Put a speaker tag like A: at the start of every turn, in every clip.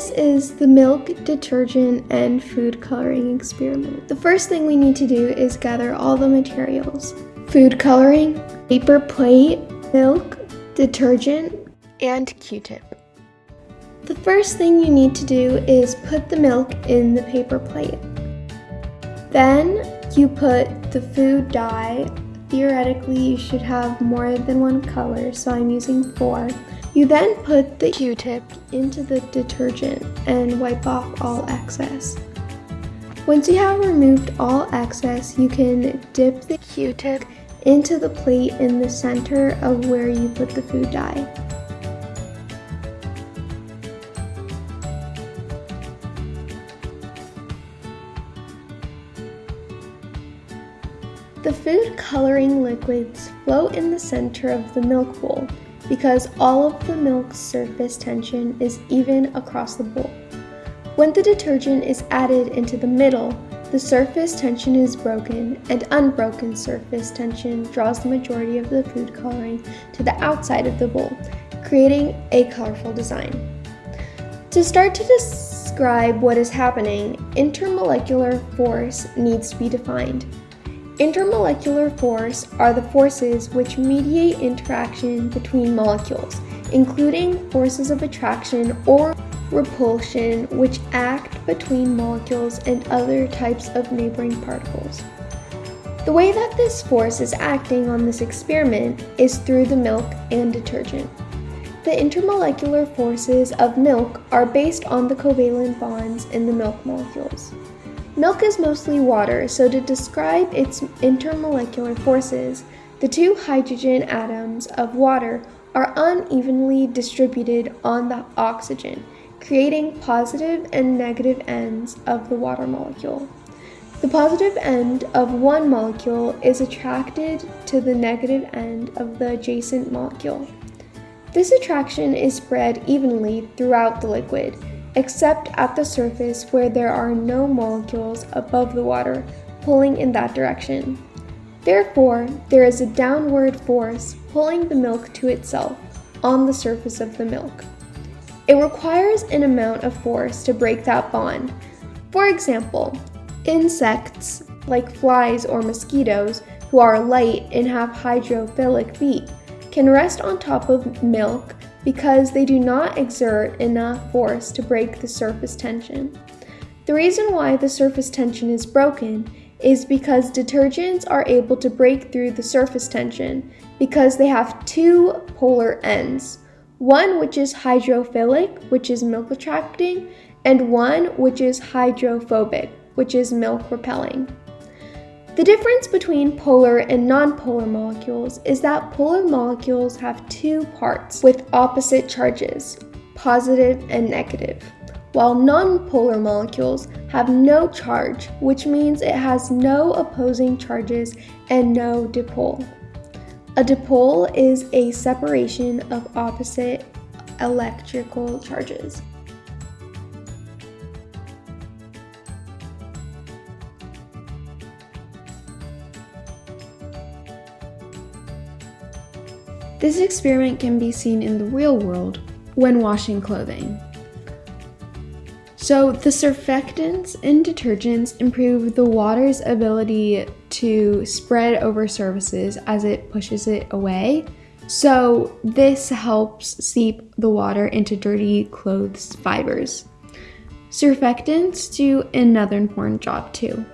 A: this is the milk, detergent, and food coloring experiment. The first thing we need to do is gather all the materials. Food coloring, paper plate, milk, detergent, and Q-tip. The first thing you need to do is put the milk in the paper plate. Then you put the food dye. Theoretically, you should have more than one color, so I'm using four. You then put the Q-tip into the detergent and wipe off all excess. Once you have removed all excess, you can dip the Q-tip into the plate in the center of where you put the food dye. The food coloring liquids float in the center of the milk bowl because all of the milk's surface tension is even across the bowl. When the detergent is added into the middle, the surface tension is broken and unbroken surface tension draws the majority of the food coloring to the outside of the bowl, creating a colorful design. To start to describe what is happening, intermolecular force needs to be defined. Intermolecular force are the forces which mediate interaction between molecules, including forces of attraction or repulsion which act between molecules and other types of neighboring particles. The way that this force is acting on this experiment is through the milk and detergent. The intermolecular forces of milk are based on the covalent bonds in the milk molecules. Milk is mostly water, so to describe its intermolecular forces, the two hydrogen atoms of water are unevenly distributed on the oxygen, creating positive and negative ends of the water molecule. The positive end of one molecule is attracted to the negative end of the adjacent molecule. This attraction is spread evenly throughout the liquid, except at the surface where there are no molecules above the water pulling in that direction. Therefore, there is a downward force pulling the milk to itself on the surface of the milk. It requires an amount of force to break that bond. For example, insects like flies or mosquitoes who are light and have hydrophilic feet can rest on top of milk because they do not exert enough force to break the surface tension. The reason why the surface tension is broken is because detergents are able to break through the surface tension because they have two polar ends. One which is hydrophilic, which is milk attracting, and one which is hydrophobic, which is milk repelling. The difference between polar and nonpolar molecules is that polar molecules have two parts with opposite charges, positive and negative, while nonpolar molecules have no charge, which means it has no opposing charges and no dipole. A dipole is a separation of opposite electrical charges. This experiment can be seen in the real world when washing clothing. So the surfactants in detergents improve the water's ability to spread over surfaces as it pushes it away. So this helps seep the water into dirty clothes fibers. Surfactants do another important job too.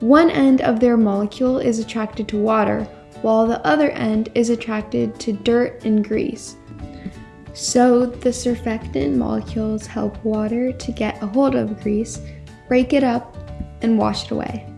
A: One end of their molecule is attracted to water, while the other end is attracted to dirt and grease. So the surfactant molecules help water to get a hold of grease, break it up, and wash it away.